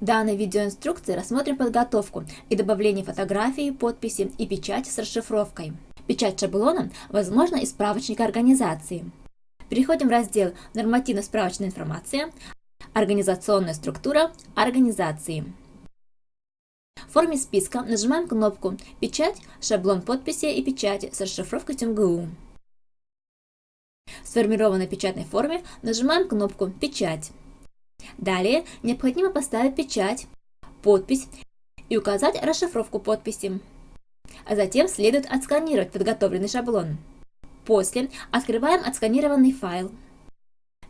Данной видеоинструкции рассмотрим подготовку и добавление фотографии, подписи и печати с расшифровкой. Печать шаблона возможна из справочника организации. Переходим в раздел «Нормативно-справочная информация», «Организационная структура организации». В форме списка нажимаем кнопку «Печать», «Шаблон подписи и печати» с расшифровкой ТМГУ. В сформированной печатной форме нажимаем кнопку «Печать». Далее необходимо поставить печать, подпись и указать расшифровку подписи. А затем следует отсканировать подготовленный шаблон. После открываем отсканированный файл.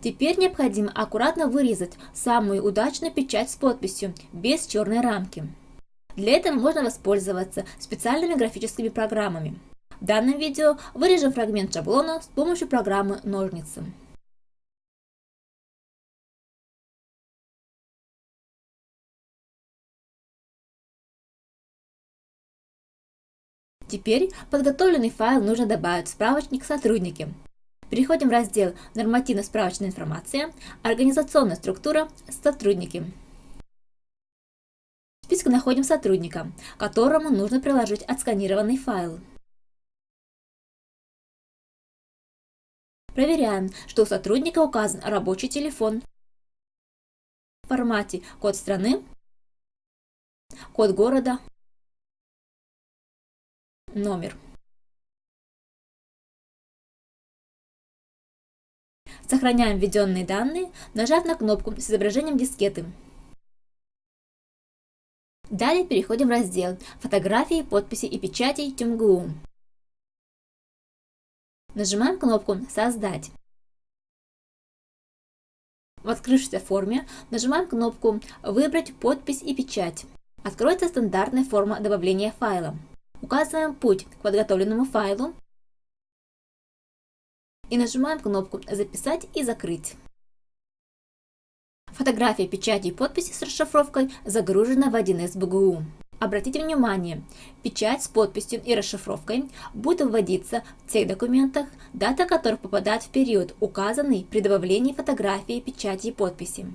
Теперь необходимо аккуратно вырезать самую удачную печать с подписью, без черной рамки. Для этого можно воспользоваться специальными графическими программами. В данном видео вырежем фрагмент шаблона с помощью программы «Ножницы». Теперь подготовленный файл нужно добавить в справочник «Сотрудники». Переходим в раздел «Нормативно-справочная информация», «Организационная структура», «Сотрудники». В списке находим сотрудника, которому нужно приложить отсканированный файл. Проверяем, что у сотрудника указан рабочий телефон в формате код страны, код города, номер. Сохраняем введенные данные, нажав на кнопку с изображением дискеты. Далее переходим в раздел «Фотографии, подписи и печати ТюмГУ». Нажимаем кнопку «Создать». В открывшейся форме нажимаем кнопку «Выбрать подпись и печать». Откроется стандартная форма добавления файла. Указываем путь к подготовленному файлу и нажимаем кнопку «Записать и закрыть». Фотография печати и подписи с расшифровкой загружена в 1С БГУ. Обратите внимание, печать с подписью и расшифровкой будет вводиться в тех документах, дата которых попадает в период, указанный при добавлении фотографии, печати и подписи.